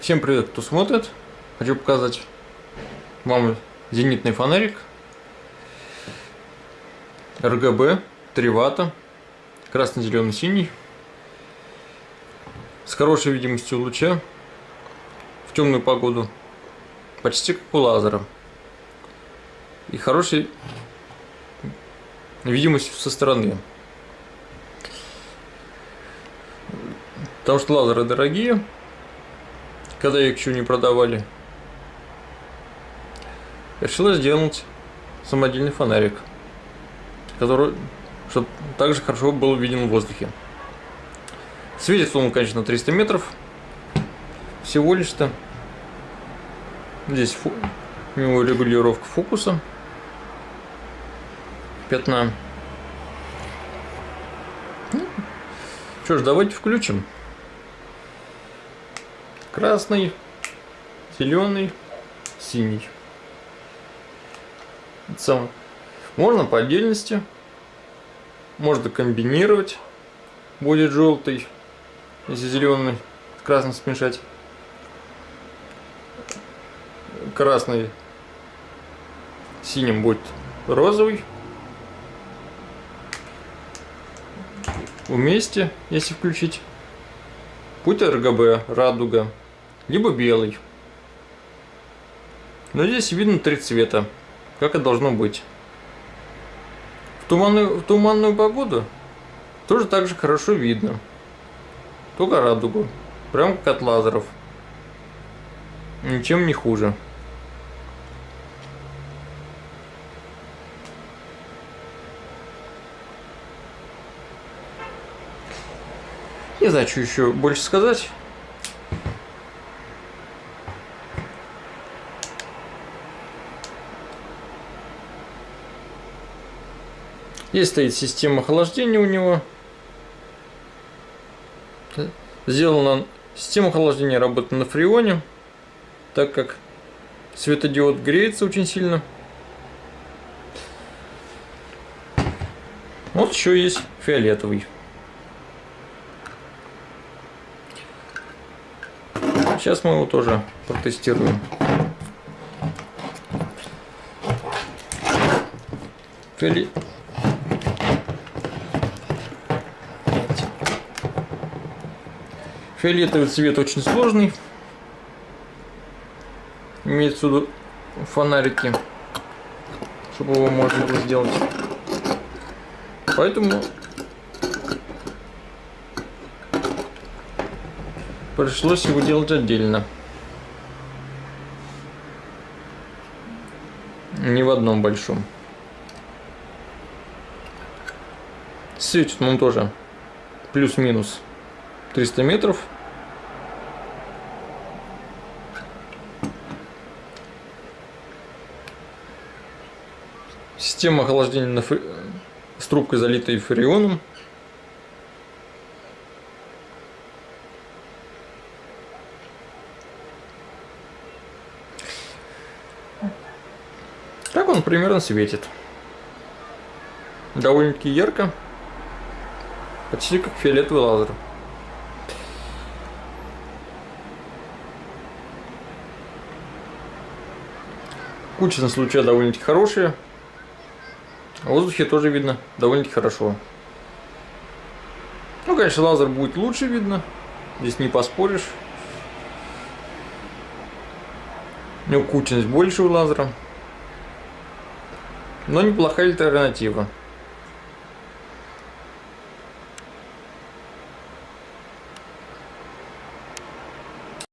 Всем привет, кто смотрит. Хочу показать вам зенитный фонарик. РГБ 3 ватта, красный, зеленый, синий, с хорошей видимостью луча. В темную погоду, почти как у лазера, и хорошей видимостью со стороны. Потому что лазеры дорогие, когда их еще не продавали. Решила сделать самодельный фонарик, который, чтобы также хорошо был виден в воздухе. Светит он, конечно, 300 метров. Всего лишь-то. Здесь фу у него регулировка фокуса. Пятна. Ну, что ж, давайте включим красный, зеленый, синий. Сам. Можно по отдельности, можно комбинировать, будет желтый, если зеленый красным смешать. Красный синим будет розовый. Вместе, если включить. Путь РГБ, радуга либо белый. Но здесь видно три цвета, как и должно быть. В туманную, в туманную погоду тоже так же хорошо видно. Только радугу. Прям как от лазеров. Ничем не хуже. Не знаю, что еще больше сказать. Здесь стоит система охлаждения у него. Сделана система охлаждения работает на фреоне, так как светодиод греется очень сильно. Вот еще есть фиолетовый. Сейчас мы его тоже протестируем. Фиолетовый. Фиолетовый цвет очень сложный. Имеется в фонарики, чтобы его можно было сделать. Поэтому пришлось его делать отдельно. Не в одном большом. Светит он тоже плюс-минус 300 метров. Система охлаждения на фри... с трубкой, залитой фреоном. Так он примерно светит. Довольно-таки ярко. Почти как фиолетовый лазер. Кучность луча довольно-таки хорошая. В воздухе тоже видно довольно-таки хорошо. Ну, конечно, лазер будет лучше видно. Здесь не поспоришь. У него кучность больше у лазера. Но неплохая альтернатива.